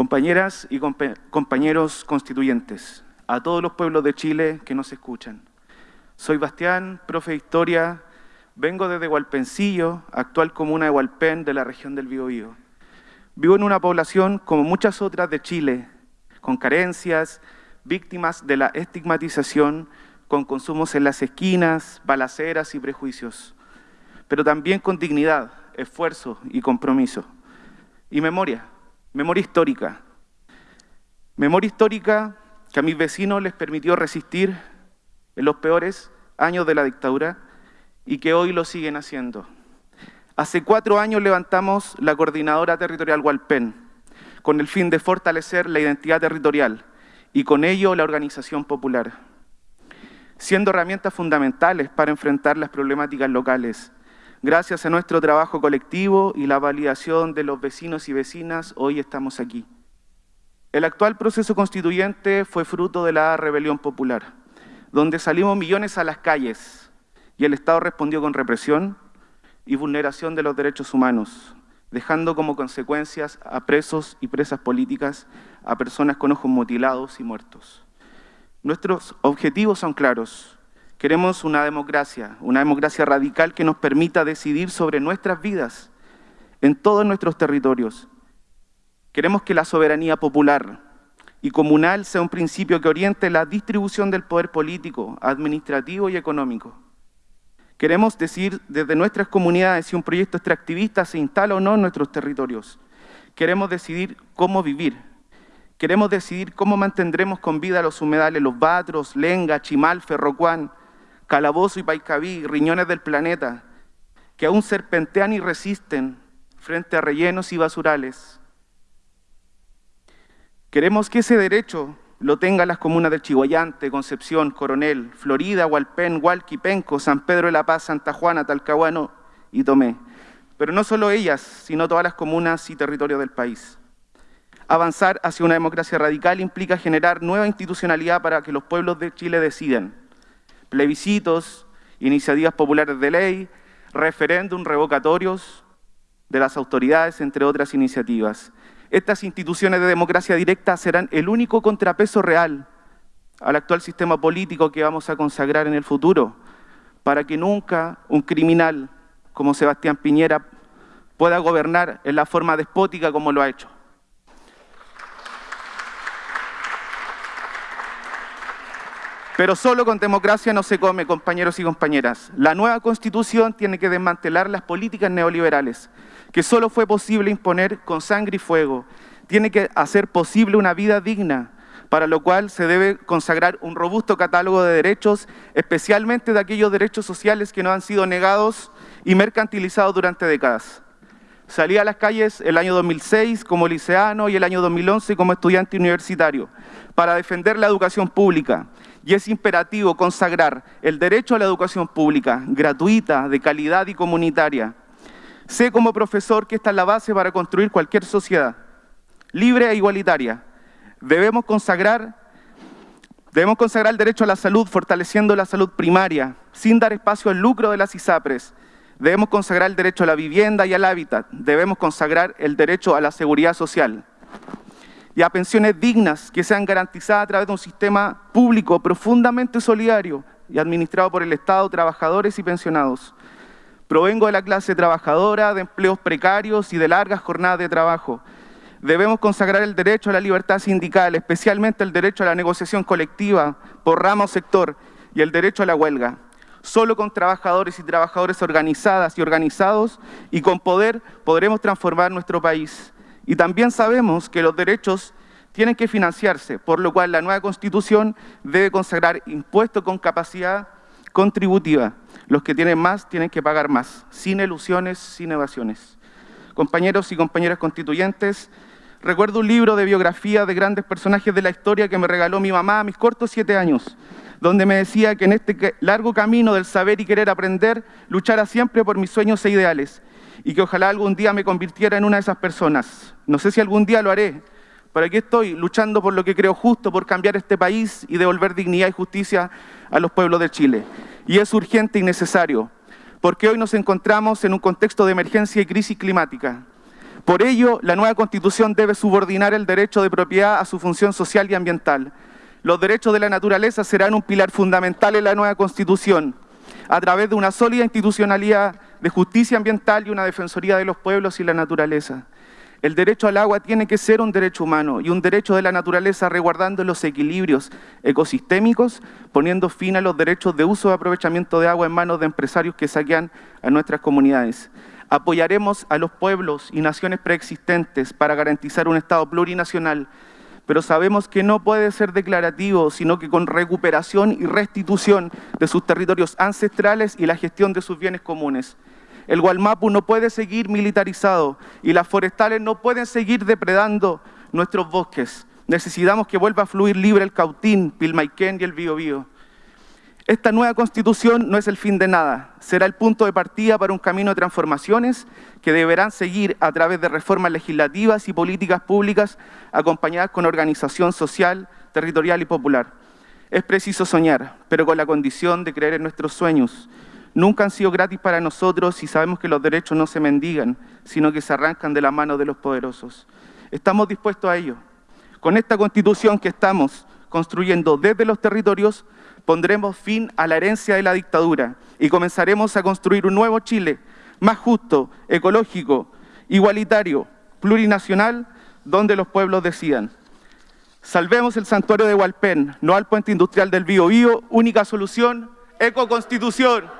Compañeras y compañeros constituyentes, a todos los pueblos de Chile que nos escuchan. Soy Bastián, profe de Historia, vengo desde Hualpencillo, actual comuna de Hualpén, de la región del Biobío. Vivo en una población, como muchas otras de Chile, con carencias, víctimas de la estigmatización, con consumos en las esquinas, balaceras y prejuicios, pero también con dignidad, esfuerzo y compromiso. Y memoria, Memoria histórica. Memoria histórica que a mis vecinos les permitió resistir en los peores años de la dictadura y que hoy lo siguen haciendo. Hace cuatro años levantamos la Coordinadora Territorial Hualpén con el fin de fortalecer la identidad territorial y con ello la organización popular, siendo herramientas fundamentales para enfrentar las problemáticas locales Gracias a nuestro trabajo colectivo y la validación de los vecinos y vecinas, hoy estamos aquí. El actual proceso constituyente fue fruto de la rebelión popular, donde salimos millones a las calles y el Estado respondió con represión y vulneración de los derechos humanos, dejando como consecuencias a presos y presas políticas, a personas con ojos mutilados y muertos. Nuestros objetivos son claros, Queremos una democracia, una democracia radical que nos permita decidir sobre nuestras vidas en todos nuestros territorios. Queremos que la soberanía popular y comunal sea un principio que oriente la distribución del poder político, administrativo y económico. Queremos decir desde nuestras comunidades si un proyecto extractivista se instala o no en nuestros territorios. Queremos decidir cómo vivir. Queremos decidir cómo mantendremos con vida los humedales, los Batros, Lenga, Chimal, Ferrocuán, Calabozo y Paicaví, riñones del planeta, que aún serpentean y resisten frente a rellenos y basurales. Queremos que ese derecho lo tengan las comunas de Chihuayante, Concepción, Coronel, Florida, Hualpén, Hualqui, Penco, San Pedro de la Paz, Santa Juana, Talcahuano y Tomé. Pero no solo ellas, sino todas las comunas y territorios del país. Avanzar hacia una democracia radical implica generar nueva institucionalidad para que los pueblos de Chile decidan plebiscitos, iniciativas populares de ley, referéndum, revocatorios de las autoridades, entre otras iniciativas. Estas instituciones de democracia directa serán el único contrapeso real al actual sistema político que vamos a consagrar en el futuro, para que nunca un criminal como Sebastián Piñera pueda gobernar en la forma despótica como lo ha hecho. Pero solo con democracia no se come, compañeros y compañeras. La nueva Constitución tiene que desmantelar las políticas neoliberales, que solo fue posible imponer con sangre y fuego. Tiene que hacer posible una vida digna, para lo cual se debe consagrar un robusto catálogo de derechos, especialmente de aquellos derechos sociales que no han sido negados y mercantilizados durante décadas. Salí a las calles el año 2006 como liceano y el año 2011 como estudiante universitario para defender la educación pública y es imperativo consagrar el derecho a la educación pública, gratuita, de calidad y comunitaria. Sé como profesor que esta es la base para construir cualquier sociedad, libre e igualitaria. Debemos consagrar, debemos consagrar el derecho a la salud, fortaleciendo la salud primaria, sin dar espacio al lucro de las ISAPRES. Debemos consagrar el derecho a la vivienda y al hábitat. Debemos consagrar el derecho a la seguridad social y a pensiones dignas que sean garantizadas a través de un sistema público profundamente solidario y administrado por el Estado, trabajadores y pensionados. Provengo de la clase trabajadora, de empleos precarios y de largas jornadas de trabajo. Debemos consagrar el derecho a la libertad sindical, especialmente el derecho a la negociación colectiva por ramo o sector y el derecho a la huelga. Solo con trabajadores y trabajadoras organizadas y organizados y con poder podremos transformar nuestro país. Y también sabemos que los derechos tienen que financiarse, por lo cual la nueva Constitución debe consagrar impuestos con capacidad contributiva. Los que tienen más tienen que pagar más, sin ilusiones, sin evasiones. Compañeros y compañeras constituyentes, recuerdo un libro de biografía de grandes personajes de la historia que me regaló mi mamá a mis cortos siete años, donde me decía que en este largo camino del saber y querer aprender, luchara siempre por mis sueños e ideales, y que ojalá algún día me convirtiera en una de esas personas. No sé si algún día lo haré, pero aquí estoy luchando por lo que creo justo, por cambiar este país y devolver dignidad y justicia a los pueblos de Chile. Y es urgente y necesario, porque hoy nos encontramos en un contexto de emergencia y crisis climática. Por ello, la nueva Constitución debe subordinar el derecho de propiedad a su función social y ambiental. Los derechos de la naturaleza serán un pilar fundamental en la nueva Constitución, a través de una sólida institucionalidad de justicia ambiental y una defensoría de los pueblos y la naturaleza. El derecho al agua tiene que ser un derecho humano y un derecho de la naturaleza resguardando los equilibrios ecosistémicos, poniendo fin a los derechos de uso y aprovechamiento de agua en manos de empresarios que saquean a nuestras comunidades. Apoyaremos a los pueblos y naciones preexistentes para garantizar un Estado plurinacional, pero sabemos que no puede ser declarativo, sino que con recuperación y restitución de sus territorios ancestrales y la gestión de sus bienes comunes. El Gualmapu no puede seguir militarizado y las forestales no pueden seguir depredando nuestros bosques. Necesitamos que vuelva a fluir libre el Cautín, Pilmaiquén y el Biobío. Esta nueva constitución no es el fin de nada, será el punto de partida para un camino de transformaciones que deberán seguir a través de reformas legislativas y políticas públicas acompañadas con organización social, territorial y popular. Es preciso soñar, pero con la condición de creer en nuestros sueños, nunca han sido gratis para nosotros y sabemos que los derechos no se mendigan, sino que se arrancan de la mano de los poderosos. Estamos dispuestos a ello. Con esta constitución que estamos construyendo desde los territorios, pondremos fin a la herencia de la dictadura y comenzaremos a construir un nuevo Chile, más justo, ecológico, igualitario, plurinacional, donde los pueblos decidan. Salvemos el santuario de Hualpén, no al puente industrial del Bío Bío, única solución, ecoconstitución.